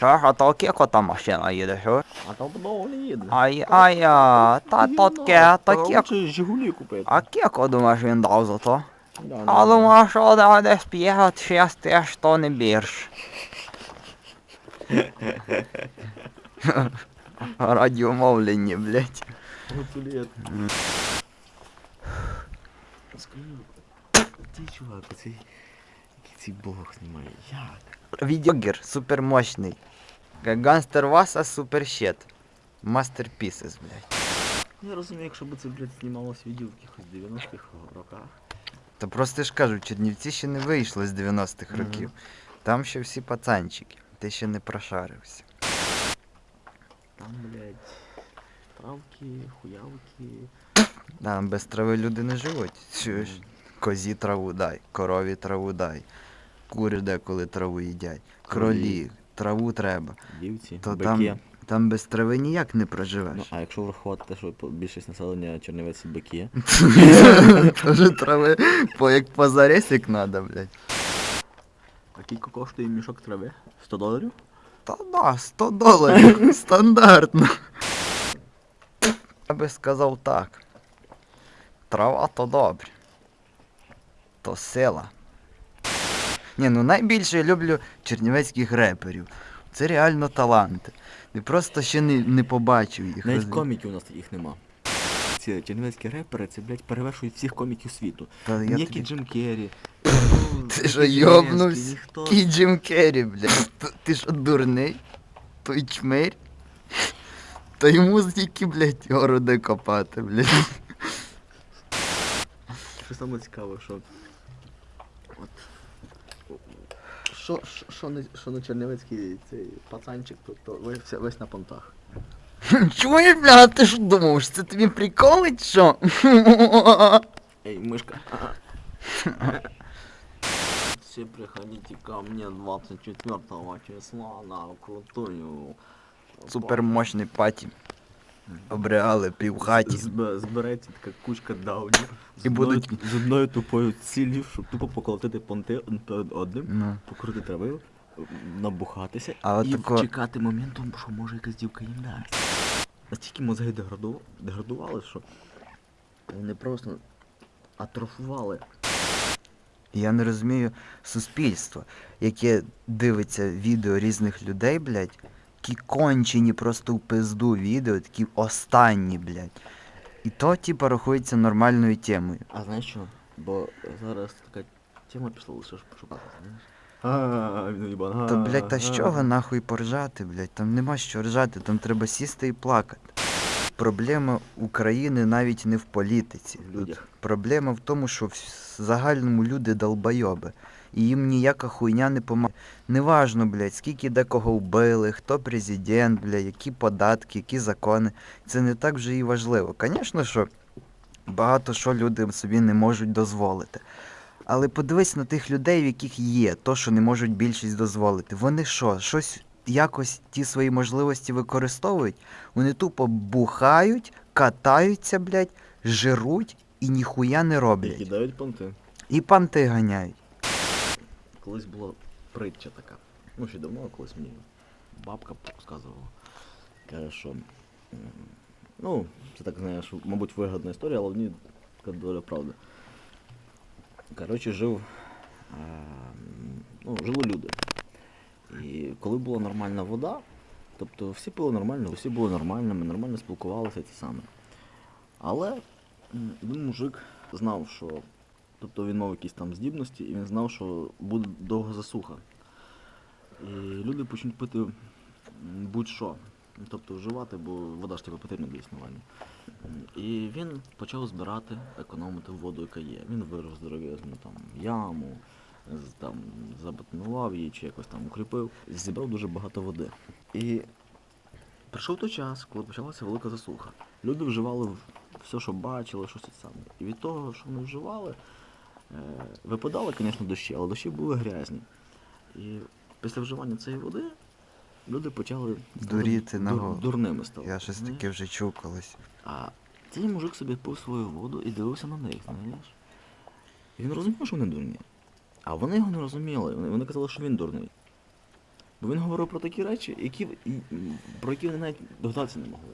Чуєш, а то кіко там машина їде, чуєш? А там довго не їде. Ай, ай, а, та то таке, та кіко. Лучше Жигулі купити. А кіко, думаєш, він дав за то? Да, А да. думаю, що да, десь 5-6 теж то не більш. Радіомовлення, блядь. Гуцулет. Скажи, ти чувак, оцей, який цей бог знімає, як? Відеогер супермощний. Гангстер Васа суперщит. Мастерпісес, блядь. Ну, Я розумію, якщо б це, блядь, знімалось відео в якихось 90-х роках. Та просто ж кажу, Чернівці ще не вийшли з 90-х Мгм. років. Там ще всі пацанчики. Ти ще не прошарився. Там, блядь, травки, хуявки. Да, без трави люди не живуть. Чуєш? Козі траву дай, корові траву дай. Кури деколи траву їдять. Кролі. Кролі, траву треба. Дівці, То бики. там, там без трави ніяк не Ну, проживеш. а якщо врахувати те, що більшість населення Чернівець бики, Тоже трави по як по заресик надо, блядь. а кілько коштує мішок трави? 100 доларів? Та да, 100 доларів. Стандартно. Я би сказав так. Трава то добре. То сила. Ні, ну найбільше я люблю чернівецьких реперів. Це реально таланти. Ти просто ще не, не побачив їх. Навіть коміків у нас таких нема. Ці чернівецькі репери, це, блядь, перевершують всіх коміків світу. Та я Ніякий тобі... Джим Керрі. Ти що, Зеленський, йобнувся? ніхто. Кій Джим Керрі, блядь. Ти що дурний? Той чмирь? Та йому стільки, блядь, городи копати, блядь. Що саме цікаве, що. От. Що, що, що, не чернівецький цей пацанчик, то, то весь, весь на понтах. Чуєш, бля, ти що думаєш, це тобі приколить, що? Эй, мышка. Все приходите ко мне 24 числа на крутую. Супермощний паті. Обреали півхаті. Зб- Збереться така кучка даунів. з І одною- будуть- з одною тупою ціллю, щоб тупо поколотити понти один перед одним, Ну. покрутити трави, набухатися А от і тако- чекати моменту, що може якась дівка їм дасть. Настільки мозги деграду... деградували, що вони просто атрофували. Я не розумію суспільство, яке дивиться відео різних людей, блядь, які кончені просто в пизду відео, такі останні, блядь. І то, типа, рахується нормальною темою. А знаєш що? Бо зараз така тема пішла лише щоб шукати, знаєш? А, він уїбан. Та, блядь, та з чого нахуй поржати, блядь? Там нема що ржати, там треба сісти і плакати. Проблема України навіть не в політиці. В людях. Проблема в тому, що в загальному люди долбойоби. І їм ніяка хуйня не помагає. Неважно, блядь, скільки декого вбили, хто президент, блядь, які податки, які закони. Це не так вже і важливо. Звісно, що багато що люди собі не можуть дозволити. Але подивись на тих людей, в яких є то, що не можуть більшість дозволити. Вони що, щось якось ті свої можливості використовують? Вони тупо бухають, катаються, блядь, жируть і ніхуя не роблять. І кидають понти. І панти ганяють. Колись була притча така. Ну, ще давно, колись мені бабка сказувала. Каже, що. Ну, це так, знаєш, мабуть, вигадна історія, але в ній така доля правди. Коротше, жив. е, ну, жили люди. І коли була нормальна вода, тобто всі пили нормально, всі були нормальними, нормально спілкувалися ті саме. Але один мужик знав, що Тобто він мав якісь там здібності, і він знав, що буде довга засуха. І люди почнуть пити будь-що. Тобто вживати, бо вода ж тебе потрібна для існування. І він почав збирати, економити воду, яка є. Він вирив здоров'язну яму, там забетонував її чи якось там укріпив, зібрав дуже багато води. І прийшов той час, коли почалася велика засуха. Люди вживали все, що бачили, щось саме. І від того, що вони вживали, Випадали, звісно, дощі, але дощі були грязні. І після вживання цієї води люди почали Дуріти на дур- дурними стали. Я щось таке вже чув колись. А цей мужик собі пив свою воду і дивився на них, знаєш. І він розумів, що вони дурні. А вони його не розуміли. Вони, вони казали, що він дурний. Бо він говорив про такі речі, які, про які вони навіть догадатися не могли.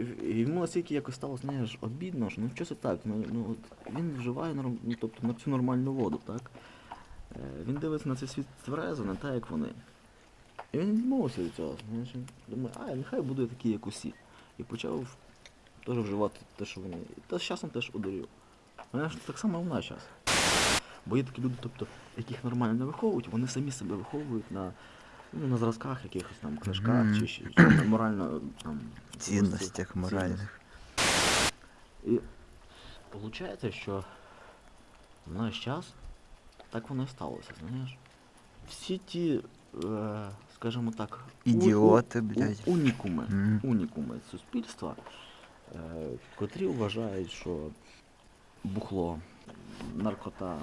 І і йому настільки якось стало, знаєш, обідно, що ну що це так, ну, ну от він вживає ну, тобто на цю нормальну воду, так? Е, він дивиться на цей світ тверезо, не так, як вони. І він відмовився від цього, знаєш, думає, а, нехай буде такий, як усі. І почав теж вживати те, що вони. Та з часом теж одурів. Знаєш, так само і в наш час. Бо є такі люди, тобто, яких нормально не виховують, вони самі себе виховують на, ну, на зразках якихось там книжках Мгм. чи, ще- чи морально там. Цінностях цінностях. моральних. І виходить, що в наш час так воно і сталося, знаєш. Всі ті, е, скажімо так, Ідіоти, у- блядь. унікуми, Мгм. унікуми суспільства, е, котрі вважають, що бухло, наркота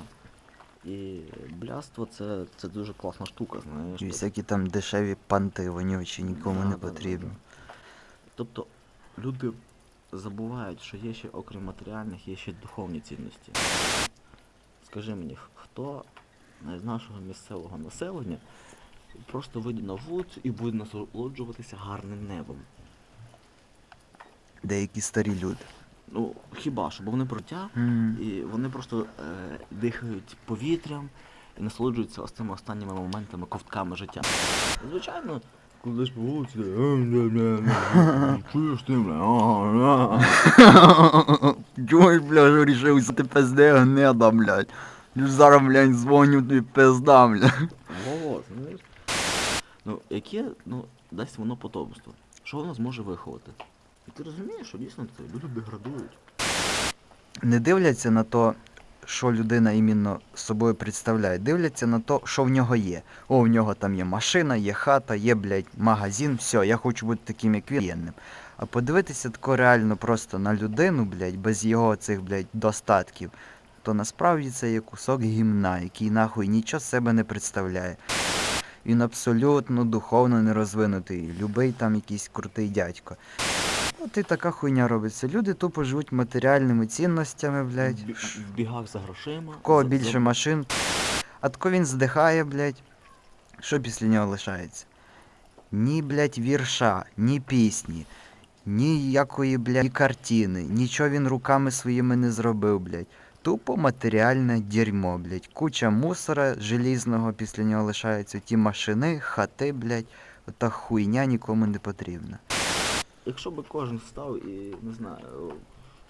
і блядство це, це дуже класна штука, знаєш. І всякі там дешеві панти вонючі нікому Да, не да, да, потрібні. да. Тобто люди забувають, що є ще, окрім матеріальних, є ще духовні цінності. Скажи мені, хто з нашого місцевого населення просто вийде на вулицю і буде насолоджуватися гарним небом? Деякі старі люди. Ну, хіба що, бо вони проття, М. і вони просто е, дихають повітрям і насолоджуються ось цими останніми моментами, ковтками життя. Звичайно, коли ж по вулиці, чуєш ти, бля, а, а». Чуєш, бля, що рішив, що ти пизде гнеда, блядь. Зараз, блядь, дзвоню тобі пизда, блядь. Вот, знаєш. Ну, яке, ну, дасть воно потомство? Що воно зможе виховати? І ти розумієш, що дійсно це люди деградують. Не дивляться на то, що людина іменно собою представляє. Дивляться на то, що в нього є. О, в нього там є машина, є хата, є, блядь, магазин, все, я хочу бути таким, як він. А подивитися тако реально просто на людину, блядь, без його цих, блядь, достатків, то насправді це є кусок гімна, який нахуй нічого з себе не представляє. Він абсолютно духовно не розвинутий, любий там якийсь крутий дядько. От і така хуйня робиться. Люди тупо живуть матеріальними цінностями, блядь. В бігах за грошима. В кого більше машин. А тако він здихає, блядь. Що після нього лишається? Ні, блядь, вірша, ні пісні, ніякої, блядь, ні картини, нічого він руками своїми не зробив, блядь. Тупо матеріальне дерьмо, блядь. Куча мусора желізного після нього лишається. Ті машини, хати, блядь. Ота хуйня нікому не потрібна. Якщо би кожен став і, не знаю,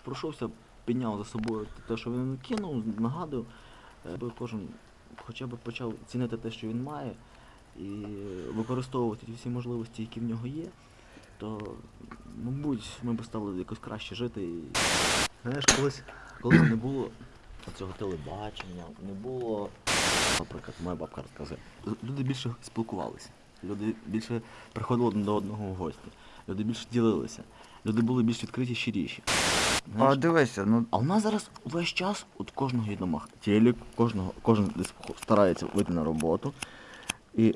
пройшовся, підняв за собою те, що він кинув, нагадив, е, би кожен хоча б почав цінити те, що він має, і використовувати ті всі можливості, які в нього є, то, мабуть, ми б стали якось краще жити. І... Знаєш, колись, колись не було цього телебачення, не було. Наприклад, моя бабка розказує. Люди більше спілкувалися, люди більше приходили один до одного в гості, люди більше ділилися, люди були більш відкриті, щиріші. А Знаєш, дивися, ну а у нас зараз весь час от кожного є домах телек, кожного, кожен десь старається вийти на роботу. І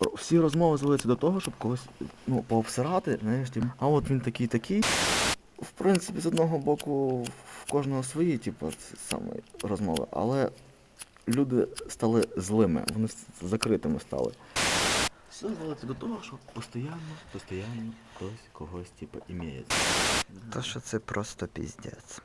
ро- всі розмови зводяться до того, щоб когось ну, пообсирати, знаєш, типу, а от він такий такий. В принципі, з одного боку, в кожного свої, типу, ці саме розмови, але люди стали злими, вони с- закритими стали. Все зводиться до того, що постійно, постійно хтось когось, типу, імеє. то що це просто піздець.